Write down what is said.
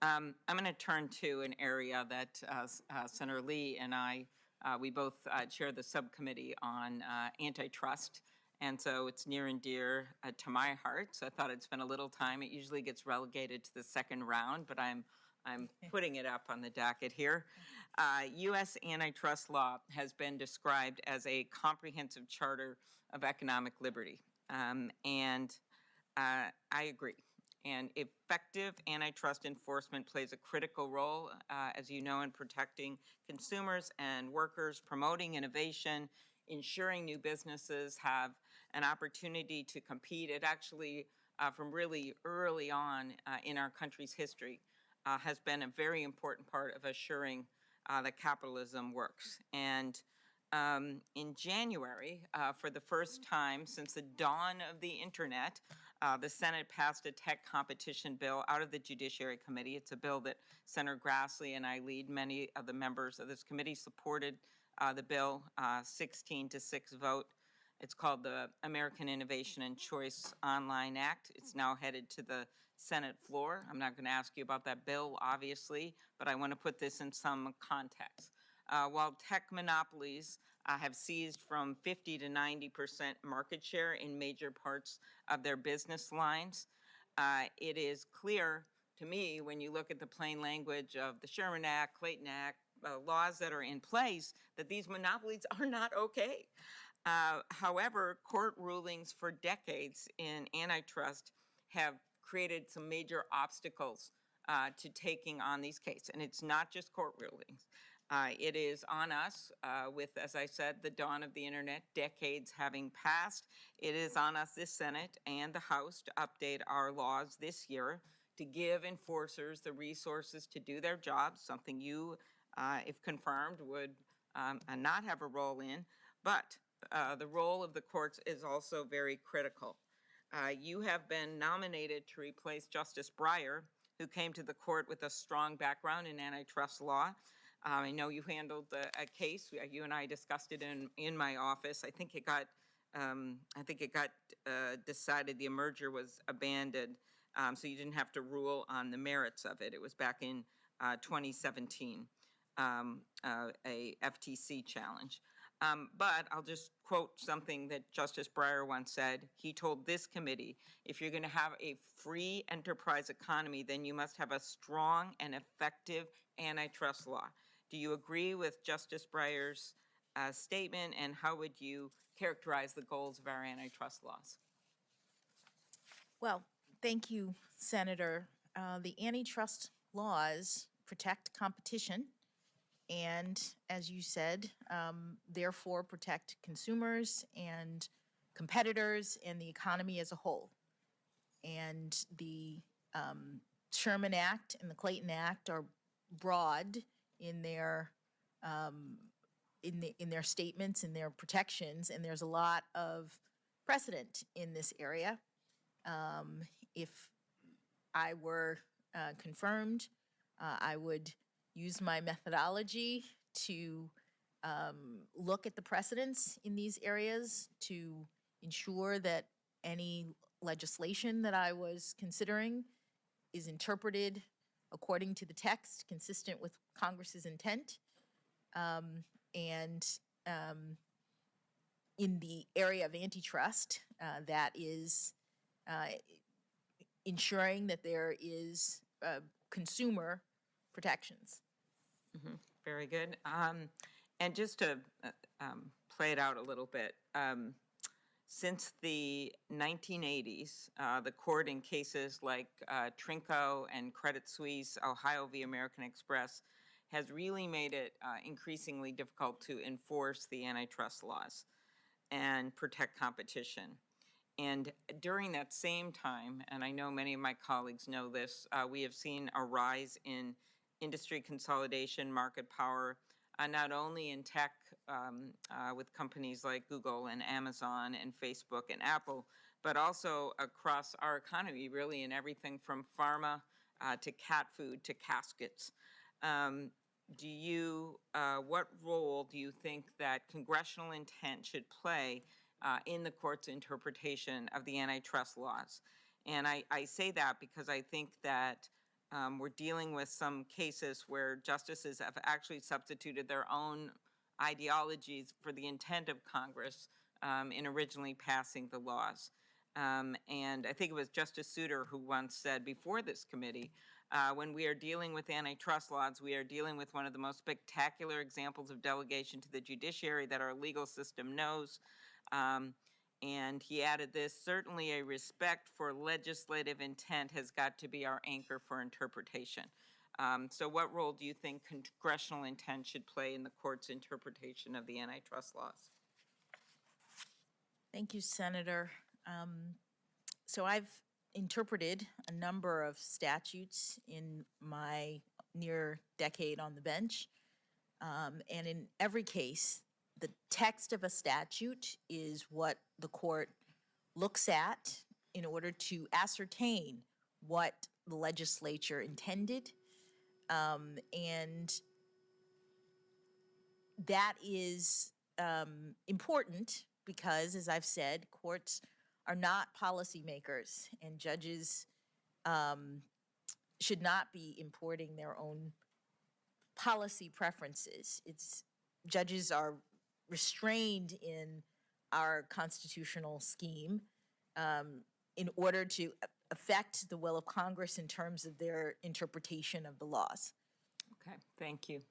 Um, I'm going to turn to an area that uh, uh, Senator Lee and I, uh, we both uh, chair the subcommittee on uh, antitrust, and so it's near and dear uh, to my heart. So I thought I'd spend a little time. It usually gets relegated to the second round, but I'm I'm putting it up on the docket here. Uh, U.S. antitrust law has been described as a comprehensive charter of economic liberty, um, and uh, I agree. And effective antitrust enforcement plays a critical role, uh, as you know, in protecting consumers and workers, promoting innovation, ensuring new businesses have an opportunity to compete. It actually, uh, from really early on uh, in our country's history, uh, has been a very important part of assuring uh, that capitalism works. And um, in January, uh, for the first time since the dawn of the internet, uh, the Senate passed a tech competition bill out of the Judiciary Committee. It's a bill that Senator Grassley and I lead. Many of the members of this committee supported uh, the bill, uh, 16 to 6 vote. It's called the American Innovation and Choice Online Act. It's now headed to the Senate floor. I'm not going to ask you about that bill, obviously, but I want to put this in some context. Uh, while tech monopolies uh, have seized from 50 to 90 percent market share in major parts of their business lines, uh, it is clear to me when you look at the plain language of the Sherman Act, Clayton Act, uh, laws that are in place, that these monopolies are not okay. Uh, however, court rulings for decades in antitrust have created some major obstacles uh, to taking on these cases. And it's not just court rulings. Uh, it is on us uh, with, as I said, the dawn of the internet, decades having passed. It is on us, this Senate and the House, to update our laws this year to give enforcers the resources to do their jobs, something you, uh, if confirmed, would um, uh, not have a role in. But uh, the role of the courts is also very critical. Uh, you have been nominated to replace Justice Breyer, who came to the court with a strong background in antitrust law. I know you handled the, a case. We- You and I discussed it in, in my office. I think it got, um, I think it got uh, decided the merger was abandoned, um, so you didn't have to rule on the merits of it. It was back in uh, 2017, um, uh, a FTC challenge. Um, But I'll just quote something that Justice Breyer once said. He told this committee, if you're going to have a free enterprise economy, then you must have a strong and effective antitrust law. Do you agree with Justice Breyer's uh, statement, and how would you characterize the goals of our antitrust laws? Well, thank you, Senator. Uh, The antitrust laws protect competition and, as you said, um, therefore protect consumers and competitors and the economy as a whole. And the um, Sherman Act and the Clayton Act are broad in their um, in the in their statements and their protections, and there's a lot of precedent in this area. Um, if I were uh, confirmed, uh, I would use my methodology to um, look at the precedents in these areas to ensure that any legislation that I was considering is interpreted according to the text, consistent with Congress's intent. Um, and um, in the area of antitrust, uh, that is uh, ensuring that there is uh, consumer protections. Very good. Um, And just to uh, um, play it out a little bit, um, since the 1980s, uh, the court in cases like uh, Trinko and Credit Suisse, Ohio v. American Express, has really made it uh, increasingly difficult to enforce the antitrust laws and protect competition. And during that same time, and I know many of my colleagues know this, uh, we have seen a rise in industry consolidation, market power, uh, not only in tech um, uh, with companies like Google and Amazon and Facebook and Apple, but also across our economy, really in everything from pharma uh, to cat food to caskets. Um, do you, uh, what role do you think that congressional intent should play uh, in the court's interpretation of the antitrust laws? And I, I say that because I think that um, we're dealing with some cases where justices have actually substituted their own ideologies for the intent of Congress um, in originally passing the laws. Um, and I think it was Justice Souter who once said before this committee, uh, when we are dealing with antitrust laws, we are dealing with one of the most spectacular examples of delegation to the judiciary that our legal system knows. Um, and he added this, certainly a respect for legislative intent has got to be our anchor for interpretation. Um, so what role do you think congressional intent should play in the court's interpretation of the antitrust laws? Thank you, Senator. Um, So I've interpreted a number of statutes in my near decade on the bench. Um, And in every case, the text of a statute is what the court looks at in order to ascertain what the legislature intended. Um, And that is um, important because, as I've said, courts are not policymakers, and judges um, should not be importing their own policy preferences. It's judges are restrained in our constitutional scheme um, in order to affect the will of Congress in terms of their interpretation of the laws. Okay, thank you.